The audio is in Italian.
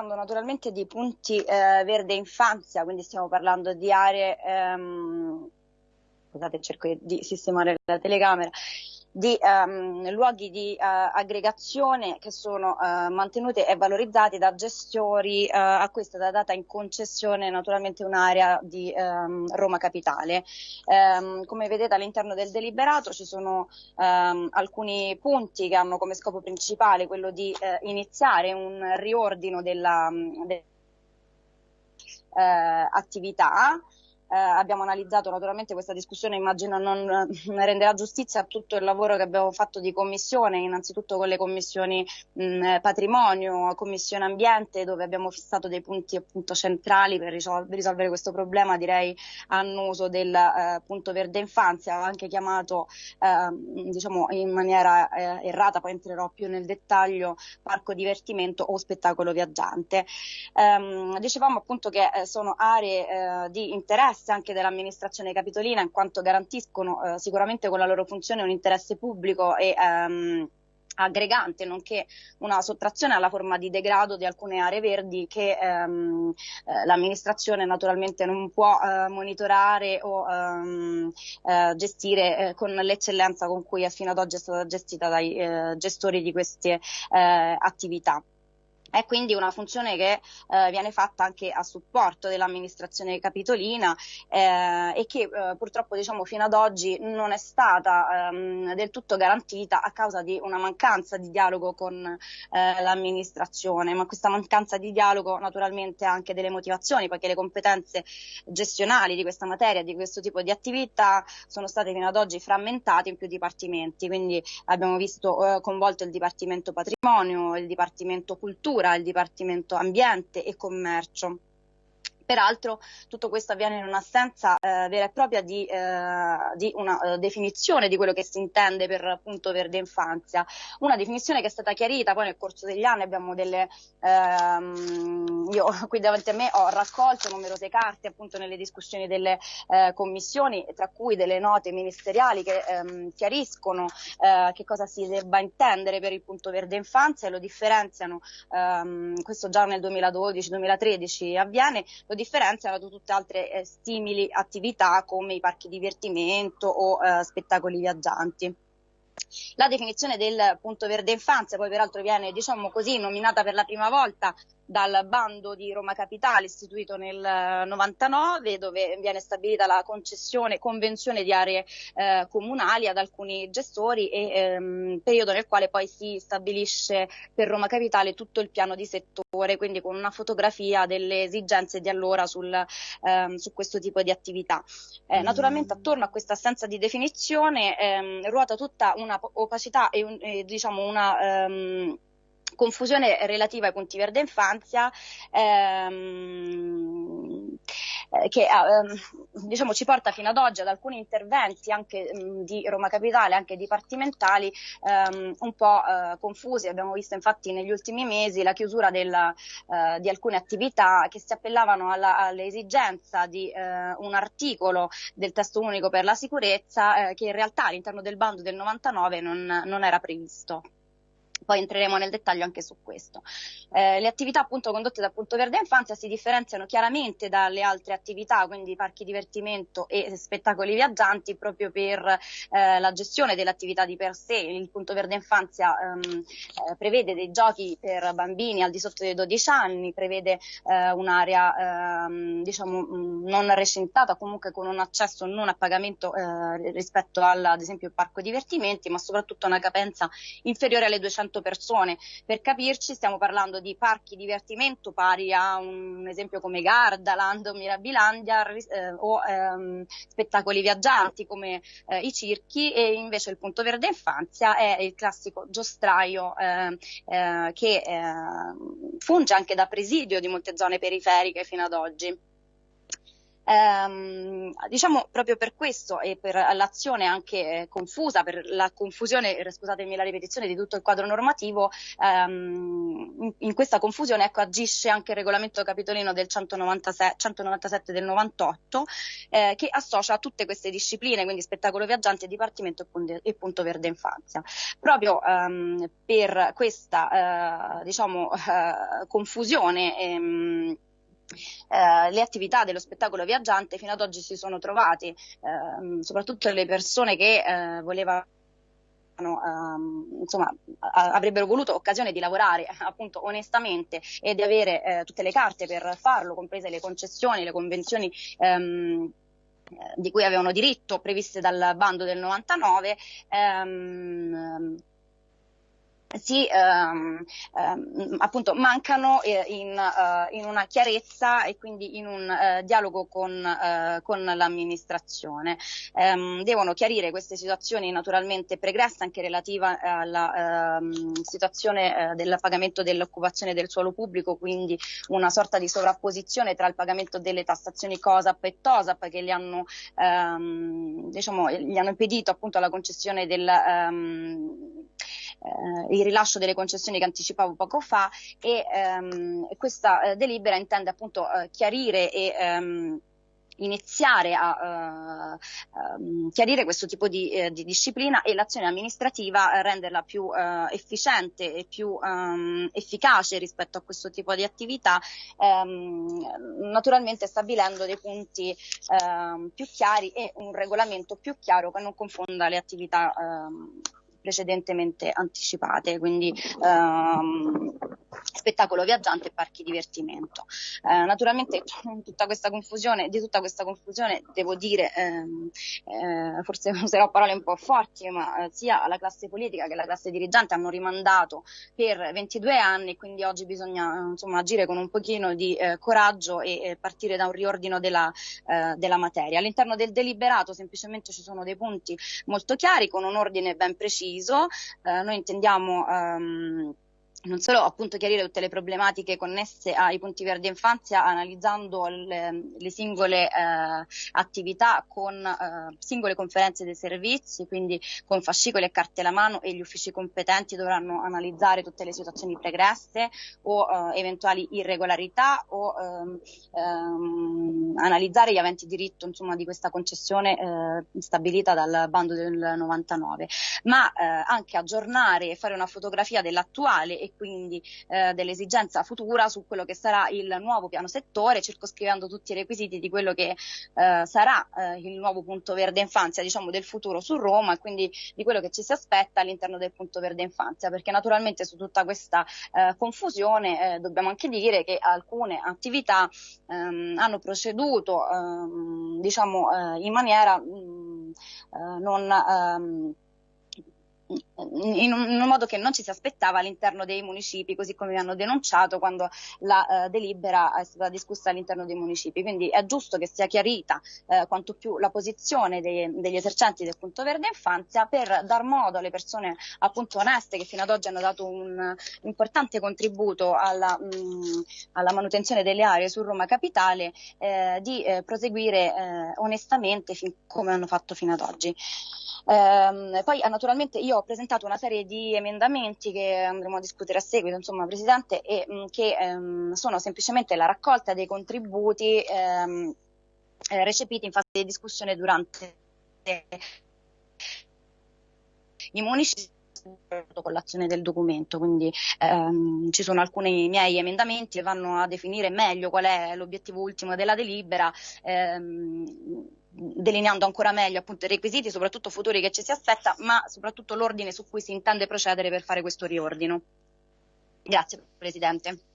parlando naturalmente di punti eh, verde infanzia, quindi stiamo parlando di aree, ehm, scusate cerco di sistemare la telecamera, di um, luoghi di uh, aggregazione che sono uh, mantenuti e valorizzati da gestori uh, a cui è stata data in concessione naturalmente un'area di um, Roma Capitale. Um, come vedete all'interno del deliberato ci sono alcuni punti che hanno come scopo principale quello di iniziare un riordino della, de, attività eh, abbiamo analizzato naturalmente questa discussione, immagino non renderà giustizia a tutto il lavoro che abbiamo fatto di commissione, innanzitutto con le commissioni mh, patrimonio, commissione ambiente, dove abbiamo fissato dei punti appunto centrali per risolvere, risolvere questo problema, direi annuso del eh, punto verde infanzia, anche chiamato eh, diciamo in maniera eh, errata, poi entrerò più nel dettaglio, parco divertimento o spettacolo viaggiante. Ehm, dicevamo appunto che eh, sono aree eh, di interesse interesse anche dell'amministrazione capitolina in quanto garantiscono eh, sicuramente con la loro funzione un interesse pubblico e ehm, aggregante, nonché una sottrazione alla forma di degrado di alcune aree verdi che ehm, eh, l'amministrazione naturalmente non può eh, monitorare o ehm, eh, gestire eh, con l'eccellenza con cui fino ad oggi è stata gestita dai eh, gestori di queste attività. È quindi una funzione che eh, viene fatta anche a supporto dell'amministrazione capitolina eh, e che eh, purtroppo diciamo, fino ad oggi non è stata ehm, del tutto garantita a causa di una mancanza di dialogo con eh, l'amministrazione, ma questa mancanza di dialogo naturalmente ha anche delle motivazioni, poiché le competenze gestionali di questa materia, di questo tipo di attività sono state fino ad oggi frammentate in più dipartimenti, quindi abbiamo visto eh, coinvolto il Dipartimento Patrimonio, il Dipartimento Cultura, Cultura, il Dipartimento Ambiente e Commercio. Peraltro tutto questo avviene in un'assenza eh, vera e propria di, eh, di una uh, definizione di quello che si intende per appunto verde infanzia, una definizione che è stata chiarita poi nel corso degli anni, abbiamo delle, ehm, io qui davanti a me ho raccolto numerose carte appunto nelle discussioni delle eh, commissioni, tra cui delle note ministeriali che ehm, chiariscono eh, che cosa si debba intendere per il punto verde infanzia e lo differenziano, ehm, questo già nel 2012-2013 avviene, lo differenziano da tutte altre eh, simili attività come i parchi divertimento o eh, spettacoli viaggianti. La definizione del punto verde infanzia poi peraltro viene diciamo così nominata per la prima volta dal bando di Roma Capitale istituito nel 99 dove viene stabilita la concessione, convenzione di aree eh, comunali ad alcuni gestori e ehm, periodo nel quale poi si stabilisce per Roma Capitale tutto il piano di settore, quindi con una fotografia delle esigenze di allora sul, ehm, su questo tipo di attività. Eh, mm. naturalmente attorno a questa assenza di definizione ehm, ruota tutta una opacità e, un, e diciamo una ehm, confusione relativa ai punti verde infanzia ehm, eh, che ehm, diciamo, ci porta fino ad oggi ad alcuni interventi anche mh, mm, di Roma Capitale, anche dipartimentali, ehm, un po' eh, confusi. Abbiamo visto infatti negli ultimi mesi la chiusura della, eh, di alcune attività che si appellavano alla, all'esigenza di eh, un articolo del testo unico per la sicurezza eh, che in realtà all'interno del bando del 99 non, non era previsto poi entreremo nel dettaglio anche su questo. Eh, le attività appunto condotte da Punto Verde Infanzia si differenziano chiaramente dalle altre attività, quindi parchi divertimento e spettacoli viaggianti, proprio per eh, la gestione delle attività di per sé. Il Punto Verde Infanzia ehm, eh, prevede dei giochi per bambini al di sotto dei 12 anni, prevede eh, un'area ehm, diciamo non recintata, comunque con un accesso non a pagamento eh, rispetto al, ad esempio il parco divertimenti, ma soprattutto una capenza inferiore alle 200 100 persone. Per capirci stiamo parlando di parchi divertimento pari a un esempio come Gardaland o Mirabilandia eh, o ehm, spettacoli viaggianti come eh, i circhi e invece il punto verde infanzia è il classico giostraio eh, eh che eh, funge anche da presidio di molte zone periferiche fino ad oggi. Ehm, diciamo proprio per questo e per l'azione anche eh, confusa, per la confusione, scusatemi la ripetizione di tutto il quadro normativo, ehm, in, in, questa confusione ecco, agisce anche il regolamento capitolino del 196, 197 del 98 eh, che associa tutte queste discipline, quindi spettacolo viaggiante, dipartimento e punto verde infanzia. Proprio ehm, per questa eh, diciamo, confusione ehm, eh, le attività dello spettacolo viaggiante fino ad oggi si sono trovati, eh, soprattutto le persone che eh, volevano Uh, insomma, avrebbero voluto occasione di lavorare appunto onestamente e di avere uh, tutte le carte per farlo, comprese le concessioni, le convenzioni um, di cui avevano diritto previste dal bando del 99. Um, si ehm, ehm, appunto mancano eh, in, uh, in, una chiarezza e quindi in un uh, dialogo con, uh, con l'amministrazione. Um, devono chiarire queste situazioni naturalmente pregresse anche relativa alla um, situazione del pagamento dell'occupazione del suolo pubblico, quindi una sorta di sovrapposizione tra il pagamento delle tassazioni COSAP e TOSAP che gli hanno, um, diciamo, gli hanno impedito appunto la concessione del eh, il rilascio delle concessioni che anticipavo poco fa e ehm, questa eh, delibera intende appunto eh, chiarire e ehm, iniziare a uh, chiarire questo tipo di, eh, di, disciplina e l'azione amministrativa eh, renderla più uh, efficiente e più um, efficace rispetto a questo tipo di attività, um, naturalmente stabilendo dei punti uh, più chiari e un regolamento più chiaro che non confonda le attività precedentemente anticipate, quindi ehm, spettacolo viaggiante e parchi divertimento. Eh, naturalmente tutta questa confusione, di tutta questa confusione devo dire, ehm, eh, forse userò parole un po' forti, ma eh, sia la classe politica che la classe dirigente hanno rimandato per 22 anni, quindi oggi bisogna insomma, agire con un pochino di eh, coraggio e partire da un riordino della, eh, della materia. All'interno del deliberato semplicemente ci sono dei punti molto chiari con un ordine ben preciso. Eh, noi intendiamo ehm, non solo appunto chiarire tutte le problematiche connesse ai punti verdi infanzia analizzando le, le singole eh, attività con eh, singole conferenze dei servizi, quindi con fascicoli e carte alla mano e gli uffici competenti dovranno analizzare tutte le situazioni pregresse o eh, eventuali irregolarità o ehm, ehm, analizzare gli aventi diritto insomma, di questa concessione eh, stabilita dal bando del 99, ma eh, anche aggiornare e fare una fotografia dell'attuale e quindi eh, dell'esigenza futura su quello che sarà il nuovo piano settore, circoscrivendo tutti i requisiti di quello che eh, sarà eh, il nuovo punto verde infanzia, diciamo del futuro su Roma e quindi di quello che ci si aspetta all'interno del punto verde infanzia, perché naturalmente su tutta questa eh, confusione eh, dobbiamo anche dire che alcune attività ehm, hanno proceduto ehm, diciamo eh, in maniera mh, mm, non ehm, in un, in un, modo che non ci si aspettava all'interno dei municipi, così come mi hanno denunciato quando la eh, delibera è stata discussa all'interno dei municipi. Quindi è giusto che sia chiarita eh, quanto più la posizione dei, degli esercenti del punto verde infanzia per dar modo alle persone appunto oneste che fino ad oggi hanno dato un importante contributo alla, mh, alla manutenzione delle aree su Roma Capitale eh, di eh, proseguire eh, onestamente fin, come hanno fatto fino ad oggi. Eh, poi naturalmente io ho presentato una serie di emendamenti che andremo a discutere a seguito, insomma, Presidente, e mh, che ehm, sono semplicemente la raccolta dei contributi ehm, eh, recepiti in fase di discussione durante i municipi con l'azione del documento, quindi ehm, ci sono alcuni miei emendamenti che vanno a definire meglio qual è l'obiettivo ultimo della delibera. Ehm, delineando ancora meglio appunto i requisiti, soprattutto futuri che ci si aspetta, ma soprattutto l'ordine su cui si intende procedere per fare questo riordino. Grazie Presidente.